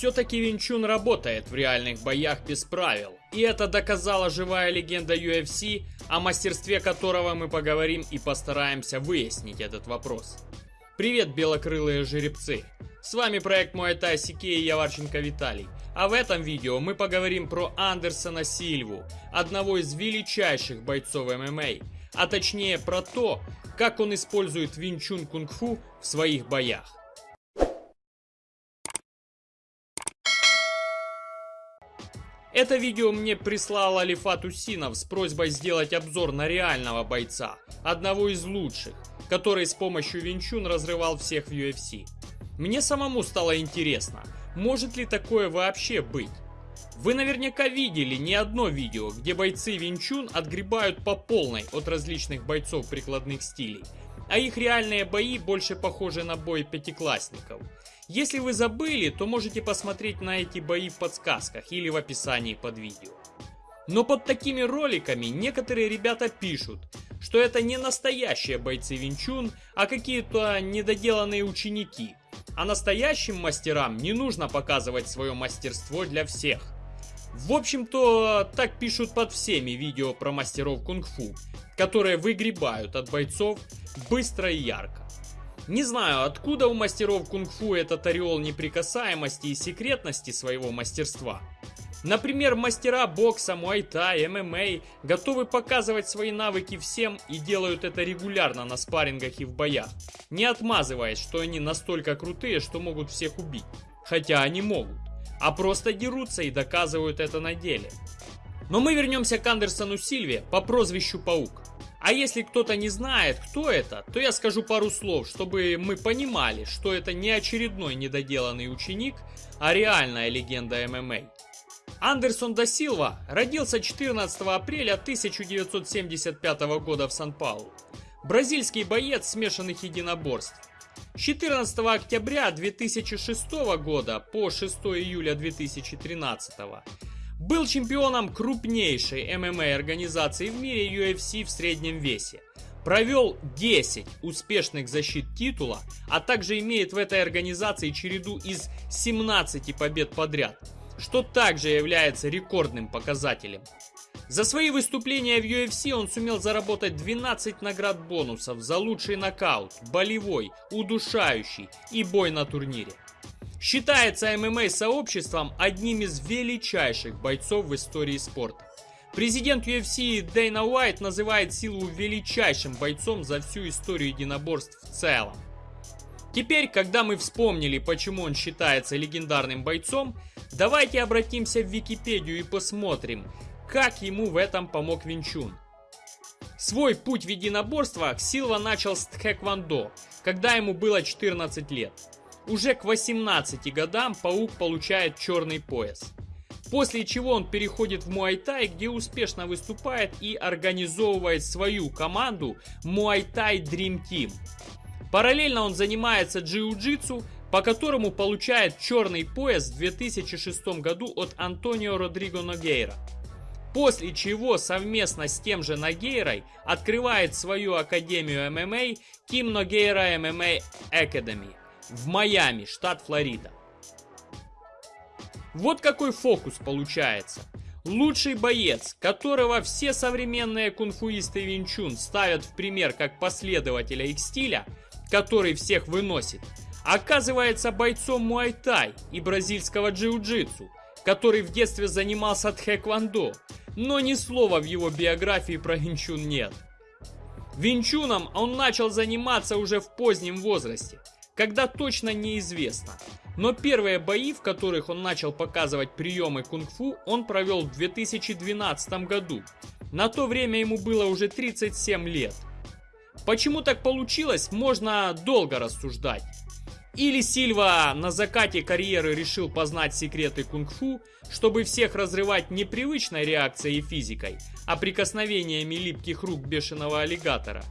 Все-таки Винчун работает в реальных боях без правил. И это доказала живая легенда UFC, о мастерстве которого мы поговорим и постараемся выяснить этот вопрос. Привет, белокрылые жеребцы! С вами проект Thai CK и я Виталий. А в этом видео мы поговорим про Андерсона Сильву, одного из величайших бойцов ММА, а точнее про то, как он использует винчун кунг-фу в своих боях. Это видео мне прислал Алифат Усинов с просьбой сделать обзор на реального бойца, одного из лучших, который с помощью винчун разрывал всех в UFC. Мне самому стало интересно, может ли такое вообще быть? Вы наверняка видели не одно видео, где бойцы Винчун отгребают по полной от различных бойцов прикладных стилей, а их реальные бои больше похожи на бой пятиклассников. Если вы забыли, то можете посмотреть на эти бои в подсказках или в описании под видео. Но под такими роликами некоторые ребята пишут, что это не настоящие бойцы Винчун, а какие-то недоделанные ученики. А настоящим мастерам не нужно показывать свое мастерство для всех. В общем-то, так пишут под всеми видео про мастеров кунг-фу, которые выгребают от бойцов быстро и ярко. Не знаю, откуда у мастеров кунг-фу этот ореол неприкасаемости и секретности своего мастерства. Например, мастера бокса, муайтай, ММА готовы показывать свои навыки всем и делают это регулярно на спаррингах и в боях, не отмазываясь, что они настолько крутые, что могут всех убить. Хотя они могут а просто дерутся и доказывают это на деле. Но мы вернемся к Андерсону Сильве по прозвищу Паук. А если кто-то не знает, кто это, то я скажу пару слов, чтобы мы понимали, что это не очередной недоделанный ученик, а реальная легенда ММА. Андерсон да Силва родился 14 апреля 1975 года в Сан-Паулу. Бразильский боец смешанных единоборств. 14 октября 2006 года по 6 июля 2013 был чемпионом крупнейшей ММА организации в мире UFC в среднем весе. Провел 10 успешных защит титула, а также имеет в этой организации череду из 17 побед подряд, что также является рекордным показателем. За свои выступления в UFC он сумел заработать 12 наград бонусов за лучший нокаут, болевой, удушающий и бой на турнире. Считается ММА-сообществом одним из величайших бойцов в истории спорта. Президент UFC Дэйна Уайт называет Силу величайшим бойцом за всю историю единоборств в целом. Теперь, когда мы вспомнили, почему он считается легендарным бойцом, давайте обратимся в Википедию и посмотрим, как ему в этом помог Винчун. Свой путь в единоборство Силва начал с тхэквондо, когда ему было 14 лет. Уже к 18 годам Паук получает черный пояс. После чего он переходит в Муайтай, где успешно выступает и организовывает свою команду Муайтай Dream Team. Параллельно он занимается джиу-джитсу, по которому получает черный пояс в 2006 году от Антонио Родриго Ногейра. После чего совместно с тем же Нагейрой открывает свою академию ММА Ким Ногейра ММА Academy в Майами, штат Флорида. Вот какой фокус получается. Лучший боец, которого все современные кунфуисты Винчун ставят в пример как последователя их стиля, который всех выносит, оказывается бойцом муайтай и бразильского джиу-джитсу, который в детстве занимался тхэквондо, но ни слова в его биографии про Винчун нет. Винчуном он начал заниматься уже в позднем возрасте, когда точно неизвестно. Но первые бои, в которых он начал показывать приемы кунг-фу, он провел в 2012 году. На то время ему было уже 37 лет. Почему так получилось, можно долго рассуждать. Или Сильва на закате карьеры решил познать секреты кунг-фу, чтобы всех разрывать не привычной реакцией и физикой, а прикосновениями липких рук бешеного аллигатора.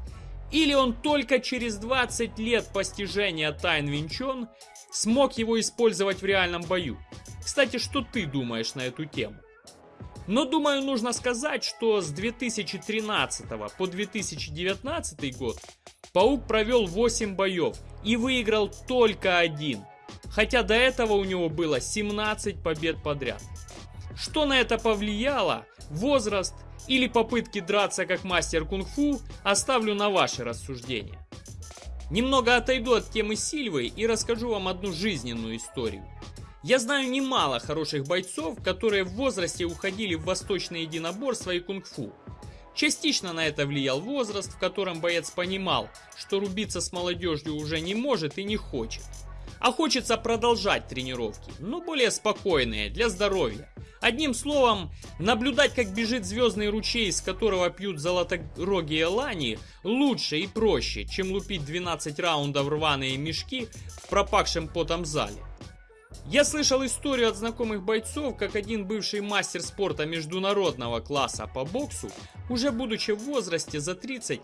Или он только через 20 лет постижения тайн Винчон смог его использовать в реальном бою. Кстати, что ты думаешь на эту тему? Но думаю, нужно сказать, что с 2013 по 2019 год Паук провел 8 боев и выиграл только один. хотя до этого у него было 17 побед подряд. Что на это повлияло, возраст или попытки драться как мастер кунг-фу, оставлю на ваши рассуждения. Немного отойду от темы Сильвы и расскажу вам одну жизненную историю. Я знаю немало хороших бойцов, которые в возрасте уходили в восточное единоборство и кунг-фу. Частично на это влиял возраст, в котором боец понимал, что рубиться с молодежью уже не может и не хочет. А хочется продолжать тренировки, но более спокойные, для здоровья. Одним словом, наблюдать, как бежит звездный ручей, из которого пьют золоторогие лани, лучше и проще, чем лупить 12 раундов рваные мешки в пропахшем потом зале. Я слышал историю от знакомых бойцов, как один бывший мастер спорта международного класса по боксу, уже будучи в возрасте за 30,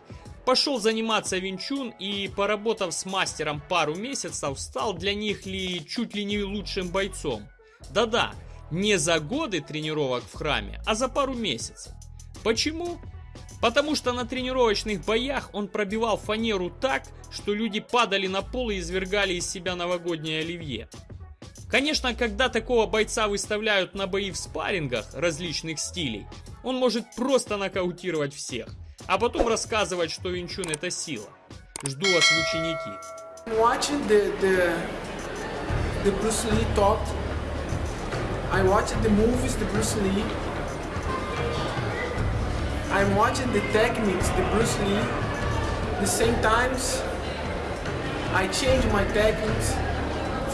пошел заниматься винчун и, поработав с мастером пару месяцев, стал для них ли чуть ли не лучшим бойцом. Да-да, не за годы тренировок в храме, а за пару месяцев. Почему? Потому что на тренировочных боях он пробивал фанеру так, что люди падали на пол и извергали из себя новогоднее оливье. Конечно, когда такого бойца выставляют на бои в спаррингах различных стилей, он может просто нокаутировать всех, а потом рассказывать, что Винчун это сила. Жду вас в ученики. Watching the, the, the Bruce Lee talk, I watched the movies, the Bruce Lee. I'm watching the techniques, the Bruce Lee. The same times, I change my techniques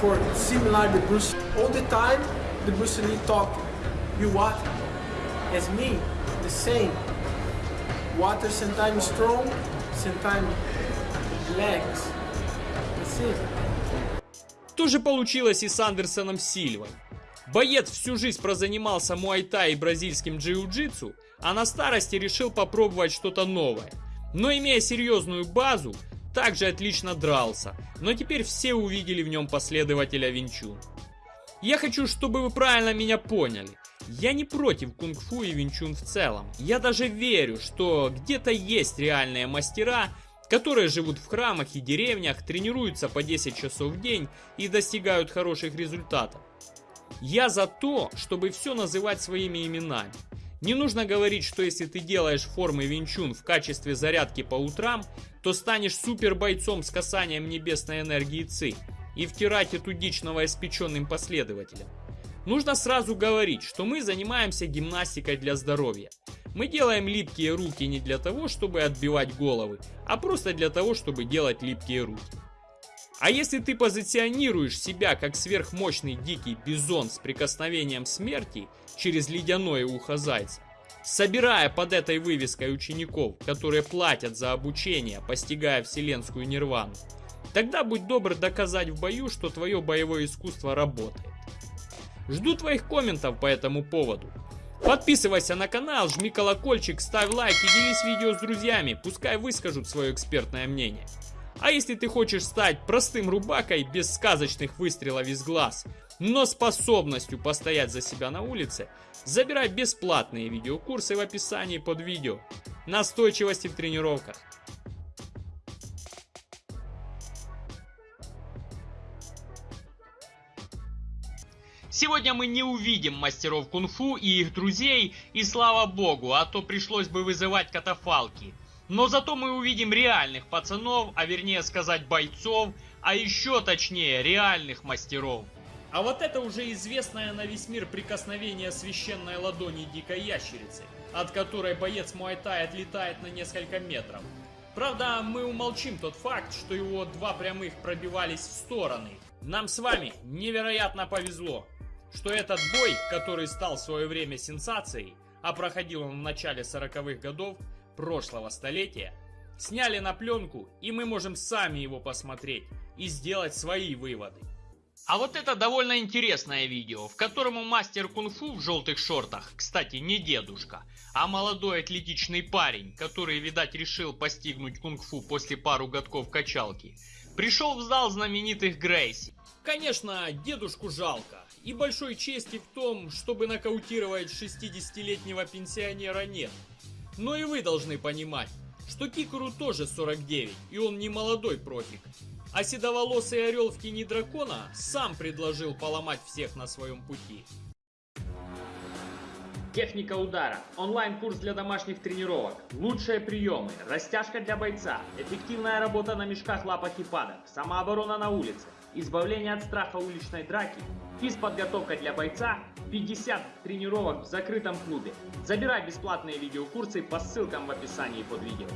for similar the Bruce. All the time, the Bruce Lee talking. You what? As me, the same. Water sometimes strong, sometimes legs. That's it. То же получилось и с Андерсоном Сильвой. Боец всю жизнь прозанимался муайтай и бразильским джиу-джитсу, а на старости решил попробовать что-то новое. Но имея серьезную базу, также отлично дрался, но теперь все увидели в нем последователя Винчун. Я хочу, чтобы вы правильно меня поняли. Я не против кунг-фу и винчун в целом. Я даже верю, что где-то есть реальные мастера, которые живут в храмах и деревнях, тренируются по 10 часов в день и достигают хороших результатов. Я за то, чтобы все называть своими именами. Не нужно говорить, что если ты делаешь формы винчун в качестве зарядки по утрам, то станешь супер бойцом с касанием небесной энергии ЦИ и втирать эту дичь новоиспеченным последователям. Нужно сразу говорить, что мы занимаемся гимнастикой для здоровья. Мы делаем липкие руки не для того, чтобы отбивать головы, а просто для того, чтобы делать липкие руки. А если ты позиционируешь себя как сверхмощный дикий бизон с прикосновением смерти через ледяное ухо зайца, собирая под этой вывеской учеников, которые платят за обучение, постигая вселенскую нирвану, тогда будь добр доказать в бою, что твое боевое искусство работает. Жду твоих комментов по этому поводу. Подписывайся на канал, жми колокольчик, ставь лайк и делись видео с друзьями, пускай выскажут свое экспертное мнение. А если ты хочешь стать простым рубакой без сказочных выстрелов из глаз, но способностью постоять за себя на улице, забирай бесплатные видеокурсы в описании под видео. Настойчивости в тренировках. Сегодня мы не увидим мастеров кунг-фу и их друзей, и слава богу, а то пришлось бы вызывать катафалки. Но зато мы увидим реальных пацанов, а вернее сказать бойцов, а еще точнее реальных мастеров. А вот это уже известное на весь мир прикосновение священной ладони дикой ящерицы, от которой боец Муайтай отлетает на несколько метров. Правда, мы умолчим тот факт, что его два прямых пробивались в стороны. Нам с вами невероятно повезло, что этот бой, который стал в свое время сенсацией, а проходил он в начале 40-х годов, прошлого столетия, сняли на пленку, и мы можем сами его посмотреть и сделать свои выводы. А вот это довольно интересное видео, в котором мастер кунг-фу в желтых шортах, кстати не дедушка, а молодой атлетичный парень, который, видать, решил постигнуть кунг-фу после пару годков качалки, пришел в зал знаменитых Грейси. Конечно, дедушку жалко, и большой чести в том, чтобы нокаутировать 60-летнего пенсионера нет. Но и вы должны понимать, что Кикуру тоже 49, и он не молодой профик. А седоволосый орел в тени дракона сам предложил поломать всех на своем пути. Техника удара. Онлайн-курс для домашних тренировок. Лучшие приемы. Растяжка для бойца. Эффективная работа на мешках, лапах и падах. Самооборона на улице. Избавление от страха уличной драки. Физподготовка для бойца. 50 тренировок в закрытом клубе. Забирай бесплатные видеокурсы по ссылкам в описании под видео.